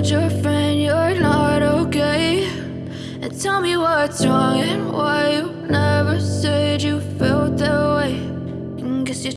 told your friend you're not okay? And tell me what's wrong and why